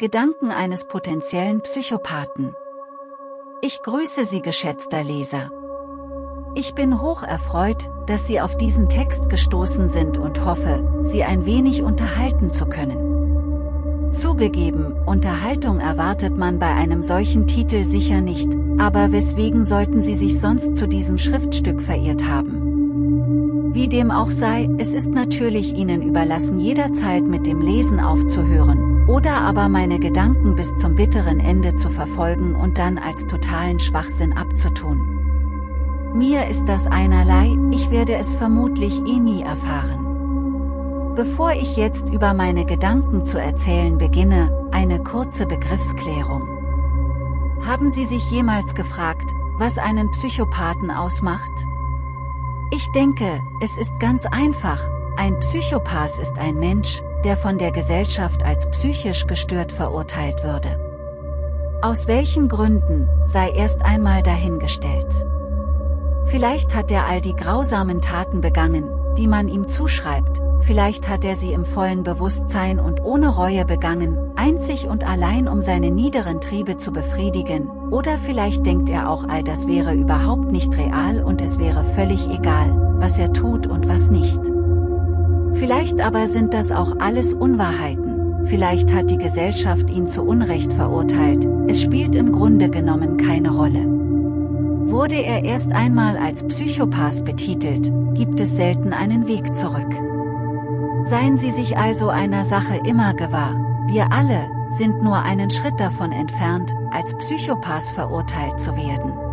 Gedanken eines potenziellen Psychopathen. Ich grüße Sie geschätzter Leser. Ich bin hoch erfreut, dass Sie auf diesen Text gestoßen sind und hoffe, Sie ein wenig unterhalten zu können. Zugegeben, Unterhaltung erwartet man bei einem solchen Titel sicher nicht, aber weswegen sollten Sie sich sonst zu diesem Schriftstück verirrt haben? Wie dem auch sei, es ist natürlich Ihnen überlassen jederzeit mit dem Lesen aufzuhören, oder aber meine Gedanken bis zum bitteren Ende zu verfolgen und dann als totalen Schwachsinn abzutun. Mir ist das einerlei, ich werde es vermutlich eh nie erfahren. Bevor ich jetzt über meine Gedanken zu erzählen beginne, eine kurze Begriffsklärung. Haben Sie sich jemals gefragt, was einen Psychopathen ausmacht? Ich denke, es ist ganz einfach, ein Psychopath ist ein Mensch, der von der Gesellschaft als psychisch gestört verurteilt würde. Aus welchen Gründen, sei erst einmal dahingestellt. Vielleicht hat er all die grausamen Taten begangen, die man ihm zuschreibt, vielleicht hat er sie im vollen Bewusstsein und ohne Reue begangen, einzig und allein um seine niederen Triebe zu befriedigen, oder vielleicht denkt er auch all das wäre überhaupt nicht real und es wäre völlig egal, was er tut und was nicht. Vielleicht aber sind das auch alles Unwahrheiten, vielleicht hat die Gesellschaft ihn zu Unrecht verurteilt, es spielt im Grunde genommen keine Rolle. Wurde er erst einmal als Psychopath betitelt, gibt es selten einen Weg zurück. Seien Sie sich also einer Sache immer gewahr, wir alle, sind nur einen Schritt davon entfernt, als Psychopath verurteilt zu werden.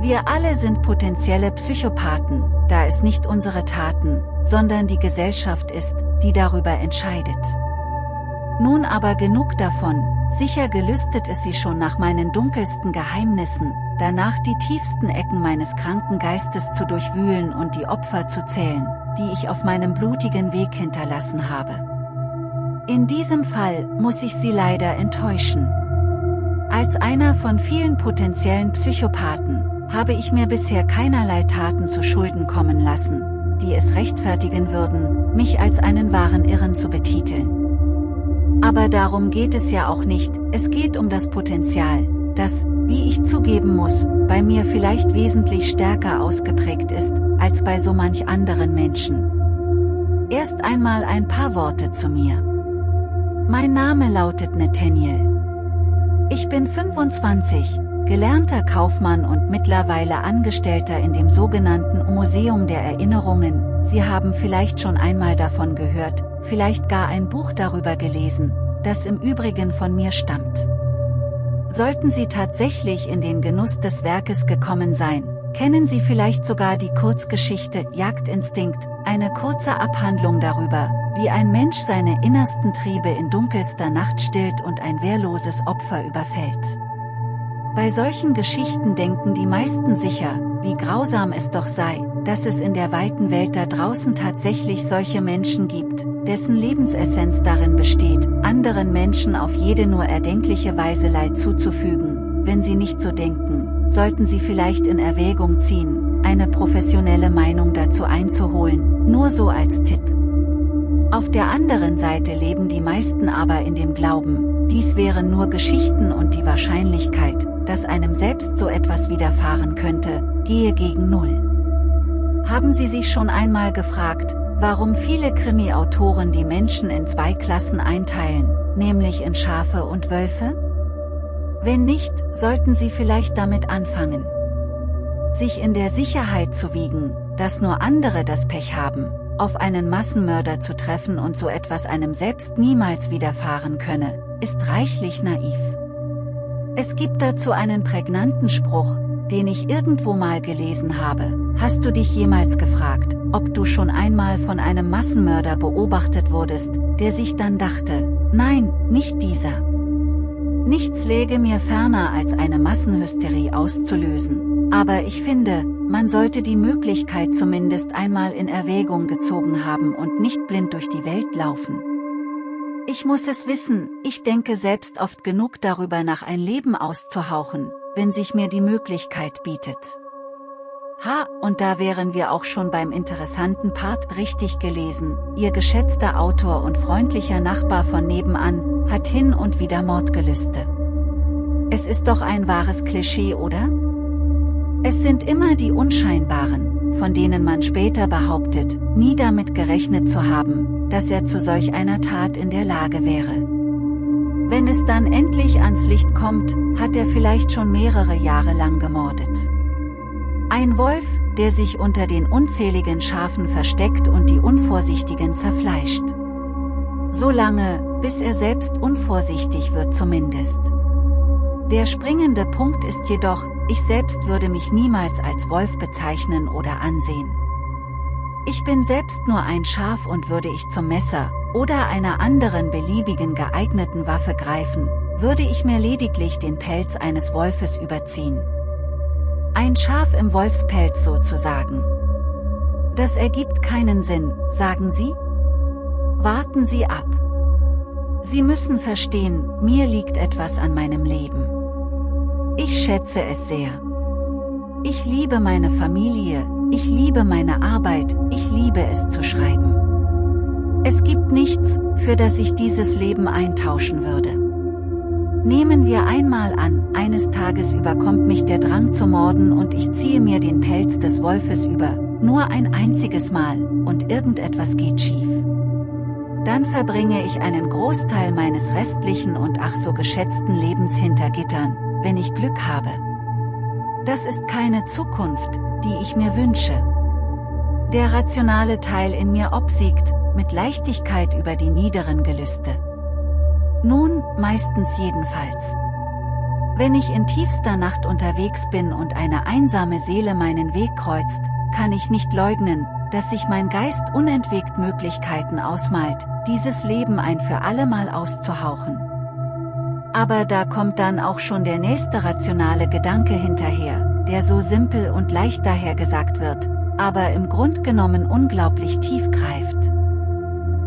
Wir alle sind potenzielle Psychopathen, da es nicht unsere Taten, sondern die Gesellschaft ist, die darüber entscheidet. Nun aber genug davon, sicher gelüstet es sie schon nach meinen dunkelsten Geheimnissen, danach die tiefsten Ecken meines kranken Geistes zu durchwühlen und die Opfer zu zählen, die ich auf meinem blutigen Weg hinterlassen habe. In diesem Fall muss ich Sie leider enttäuschen. Als einer von vielen potenziellen Psychopathen, habe ich mir bisher keinerlei Taten zu Schulden kommen lassen, die es rechtfertigen würden, mich als einen wahren Irren zu betiteln. Aber darum geht es ja auch nicht, es geht um das Potenzial, das, wie ich zugeben muss, bei mir vielleicht wesentlich stärker ausgeprägt ist, als bei so manch anderen Menschen. Erst einmal ein paar Worte zu mir. Mein Name lautet Nathaniel. Ich bin 25, gelernter Kaufmann und mittlerweile Angestellter in dem sogenannten Museum der Erinnerungen, Sie haben vielleicht schon einmal davon gehört, vielleicht gar ein Buch darüber gelesen, das im Übrigen von mir stammt. Sollten Sie tatsächlich in den Genuss des Werkes gekommen sein, kennen Sie vielleicht sogar die Kurzgeschichte Jagdinstinkt, eine kurze Abhandlung darüber, wie ein Mensch seine innersten Triebe in dunkelster Nacht stillt und ein wehrloses Opfer überfällt. Bei solchen Geschichten denken die meisten sicher, wie grausam es doch sei, dass es in der weiten Welt da draußen tatsächlich solche Menschen gibt, dessen Lebensessenz darin besteht, anderen Menschen auf jede nur erdenkliche Weise Leid zuzufügen, wenn sie nicht so denken, sollten sie vielleicht in Erwägung ziehen, eine professionelle Meinung dazu einzuholen, nur so als Tipp. Auf der anderen Seite leben die meisten aber in dem Glauben, dies wären nur Geschichten und die Wahrscheinlichkeit, dass einem selbst so etwas widerfahren könnte, gehe gegen Null. Haben Sie sich schon einmal gefragt, warum viele Krimi-Autoren die Menschen in zwei Klassen einteilen, nämlich in Schafe und Wölfe? Wenn nicht, sollten Sie vielleicht damit anfangen. Sich in der Sicherheit zu wiegen, dass nur andere das Pech haben, auf einen Massenmörder zu treffen und so etwas einem selbst niemals widerfahren könne, ist reichlich naiv. Es gibt dazu einen prägnanten Spruch, den ich irgendwo mal gelesen habe. Hast du dich jemals gefragt, ob du schon einmal von einem Massenmörder beobachtet wurdest, der sich dann dachte, nein, nicht dieser. Nichts läge mir ferner als eine Massenhysterie auszulösen, aber ich finde, man sollte die Möglichkeit zumindest einmal in Erwägung gezogen haben und nicht blind durch die Welt laufen. Ich muss es wissen, ich denke selbst oft genug darüber nach ein Leben auszuhauchen, wenn sich mir die Möglichkeit bietet. Ha, und da wären wir auch schon beim interessanten Part richtig gelesen, Ihr geschätzter Autor und freundlicher Nachbar von nebenan, hat hin und wieder Mordgelüste. Es ist doch ein wahres Klischee, oder? Es sind immer die Unscheinbaren, von denen man später behauptet, nie damit gerechnet zu haben, dass er zu solch einer Tat in der Lage wäre. Wenn es dann endlich ans Licht kommt, hat er vielleicht schon mehrere Jahre lang gemordet. Ein Wolf, der sich unter den unzähligen Schafen versteckt und die Unvorsichtigen zerfleischt. So lange, bis er selbst unvorsichtig wird zumindest. Der springende Punkt ist jedoch, ich selbst würde mich niemals als Wolf bezeichnen oder ansehen. Ich bin selbst nur ein Schaf und würde ich zum Messer, oder einer anderen beliebigen geeigneten Waffe greifen, würde ich mir lediglich den Pelz eines Wolfes überziehen. Ein Schaf im Wolfspelz sozusagen. Das ergibt keinen Sinn, sagen Sie? Warten Sie ab. Sie müssen verstehen, mir liegt etwas an meinem Leben. Ich schätze es sehr. Ich liebe meine Familie, ich liebe meine Arbeit, ich liebe es zu schreiben. Es gibt nichts, für das ich dieses Leben eintauschen würde. Nehmen wir einmal an, eines Tages überkommt mich der Drang zu morden und ich ziehe mir den Pelz des Wolfes über, nur ein einziges Mal, und irgendetwas geht schief. Dann verbringe ich einen Großteil meines restlichen und ach so geschätzten Lebens hinter Gittern, wenn ich Glück habe. Das ist keine Zukunft, die ich mir wünsche. Der rationale Teil in mir obsiegt, mit Leichtigkeit über die niederen Gelüste. Nun, meistens jedenfalls. Wenn ich in tiefster Nacht unterwegs bin und eine einsame Seele meinen Weg kreuzt, kann ich nicht leugnen, dass sich mein Geist unentwegt Möglichkeiten ausmalt, dieses Leben ein für allemal auszuhauchen. Aber da kommt dann auch schon der nächste rationale Gedanke hinterher, der so simpel und leicht dahergesagt wird, aber im Grund genommen unglaublich tief greift.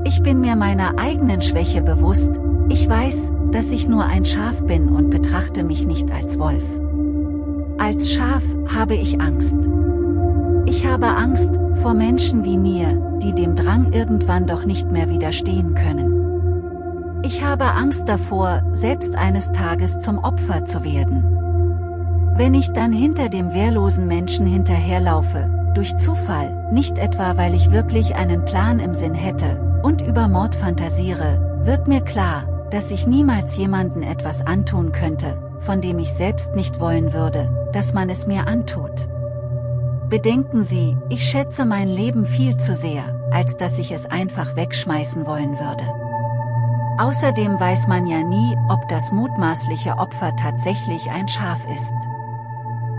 Ich bin mir meiner eigenen Schwäche bewusst, ich weiß, dass ich nur ein Schaf bin und betrachte mich nicht als Wolf. Als Schaf habe ich Angst. Ich habe Angst vor Menschen wie mir, die dem Drang irgendwann doch nicht mehr widerstehen können. Ich habe Angst davor, selbst eines Tages zum Opfer zu werden. Wenn ich dann hinter dem wehrlosen Menschen hinterherlaufe, durch Zufall, nicht etwa weil ich wirklich einen Plan im Sinn hätte, und über Mord fantasiere, wird mir klar, dass ich niemals jemanden etwas antun könnte, von dem ich selbst nicht wollen würde, dass man es mir antut. Bedenken Sie, ich schätze mein Leben viel zu sehr, als dass ich es einfach wegschmeißen wollen würde. Außerdem weiß man ja nie, ob das mutmaßliche Opfer tatsächlich ein Schaf ist.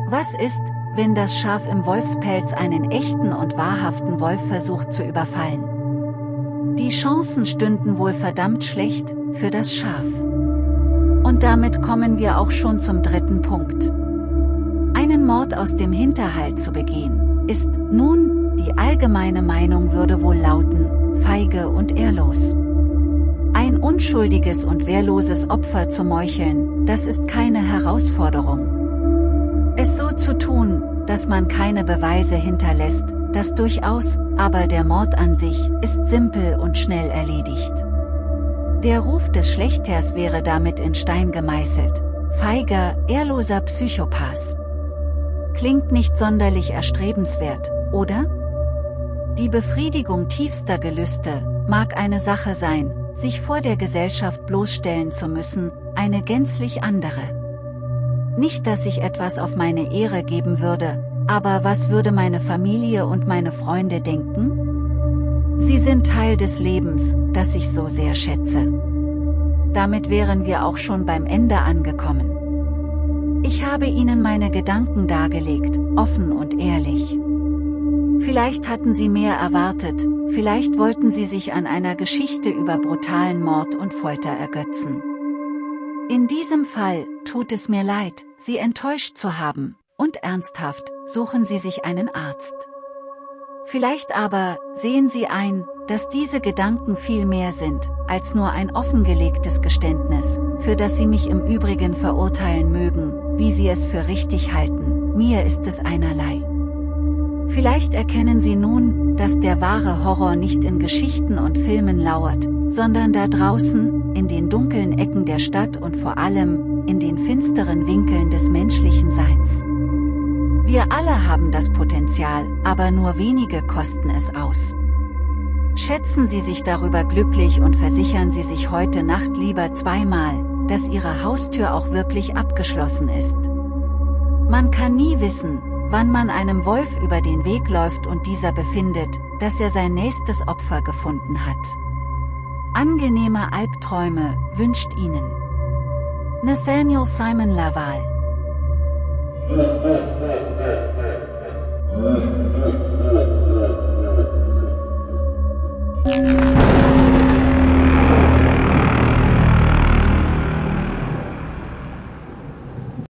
Was ist, wenn das Schaf im Wolfspelz einen echten und wahrhaften Wolf versucht zu überfallen? Die Chancen stünden wohl verdammt schlecht, für das Schaf. Und damit kommen wir auch schon zum dritten Punkt. Einen Mord aus dem Hinterhalt zu begehen, ist, nun, die allgemeine Meinung würde wohl lauten, feige und ehrlos. Unschuldiges und wehrloses Opfer zu meucheln, das ist keine Herausforderung. Es so zu tun, dass man keine Beweise hinterlässt, das durchaus, aber der Mord an sich, ist simpel und schnell erledigt. Der Ruf des Schlechters wäre damit in Stein gemeißelt. Feiger, ehrloser Psychopath. Klingt nicht sonderlich erstrebenswert, oder? Die Befriedigung tiefster Gelüste, mag eine Sache sein, sich vor der Gesellschaft bloßstellen zu müssen, eine gänzlich andere. Nicht dass ich etwas auf meine Ehre geben würde, aber was würde meine Familie und meine Freunde denken? Sie sind Teil des Lebens, das ich so sehr schätze. Damit wären wir auch schon beim Ende angekommen. Ich habe Ihnen meine Gedanken dargelegt, offen und ehrlich. Vielleicht hatten Sie mehr erwartet, vielleicht wollten Sie sich an einer Geschichte über brutalen Mord und Folter ergötzen. In diesem Fall, tut es mir leid, Sie enttäuscht zu haben, und ernsthaft, suchen Sie sich einen Arzt. Vielleicht aber, sehen Sie ein, dass diese Gedanken viel mehr sind, als nur ein offengelegtes Geständnis, für das Sie mich im Übrigen verurteilen mögen, wie Sie es für richtig halten, mir ist es einerlei. Vielleicht erkennen Sie nun, dass der wahre Horror nicht in Geschichten und Filmen lauert, sondern da draußen, in den dunklen Ecken der Stadt und vor allem, in den finsteren Winkeln des menschlichen Seins. Wir alle haben das Potenzial, aber nur wenige kosten es aus. Schätzen Sie sich darüber glücklich und versichern Sie sich heute Nacht lieber zweimal, dass Ihre Haustür auch wirklich abgeschlossen ist. Man kann nie wissen, wann man einem Wolf über den Weg läuft und dieser befindet, dass er sein nächstes Opfer gefunden hat. Angenehme Albträume wünscht Ihnen Nathaniel Simon Laval